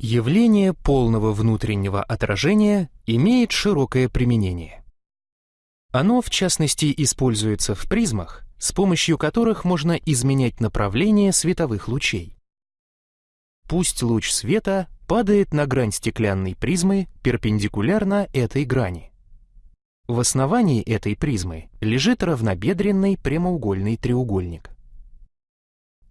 Явление полного внутреннего отражения имеет широкое применение. Оно, в частности, используется в призмах, с помощью которых можно изменять направление световых лучей. Пусть луч света падает на грань стеклянной призмы перпендикулярно этой грани. В основании этой призмы лежит равнобедренный прямоугольный треугольник.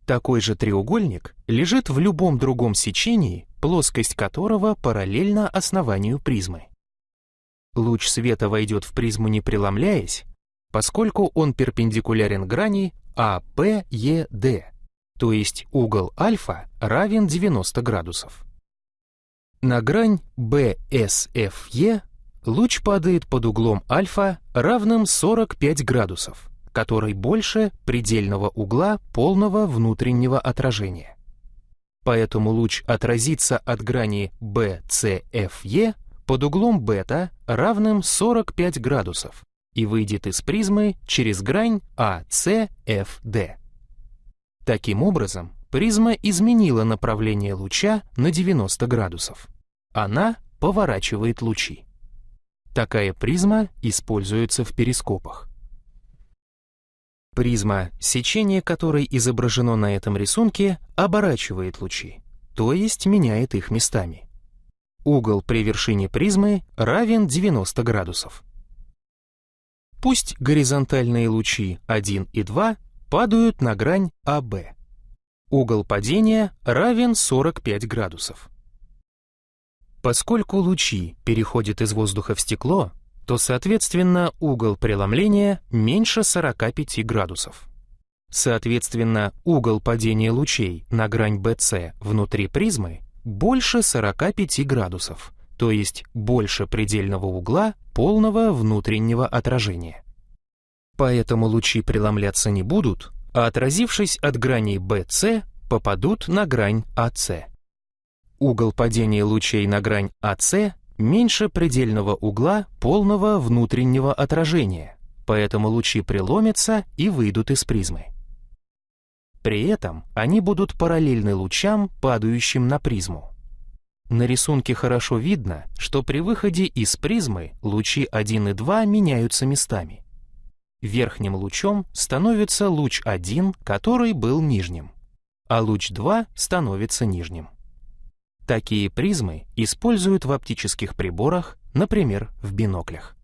Такой же треугольник лежит в любом другом сечении, плоскость которого параллельна основанию призмы. Луч света войдет в призму не преломляясь, поскольку он перпендикулярен грани APED, то есть угол альфа равен 90 градусов. На грань BSFE луч падает под углом альфа равным 45 градусов который больше предельного угла полного внутреннего отражения. Поэтому луч отразится от грани BCFE под углом бета равным 45 градусов и выйдет из призмы через грань ACFD. Таким образом, призма изменила направление луча на 90 градусов. Она поворачивает лучи. Такая призма используется в перископах. Призма, сечение которой изображено на этом рисунке, оборачивает лучи, то есть меняет их местами. Угол при вершине призмы равен 90 градусов. Пусть горизонтальные лучи 1 и 2 падают на грань АБ. Угол падения равен 45 градусов. Поскольку лучи переходят из воздуха в стекло, то, соответственно, угол преломления меньше 45 градусов. Соответственно, угол падения лучей на грань BC внутри призмы больше 45 градусов, то есть больше предельного угла полного внутреннего отражения. Поэтому лучи преломляться не будут, а отразившись от граней BC, попадут на грань AC. Угол падения лучей на грань AC меньше предельного угла полного внутреннего отражения, поэтому лучи преломятся и выйдут из призмы. При этом они будут параллельны лучам, падающим на призму. На рисунке хорошо видно, что при выходе из призмы лучи 1 и 2 меняются местами. Верхним лучом становится луч 1, который был нижним, а луч 2 становится нижним. Такие призмы используют в оптических приборах, например, в биноклях.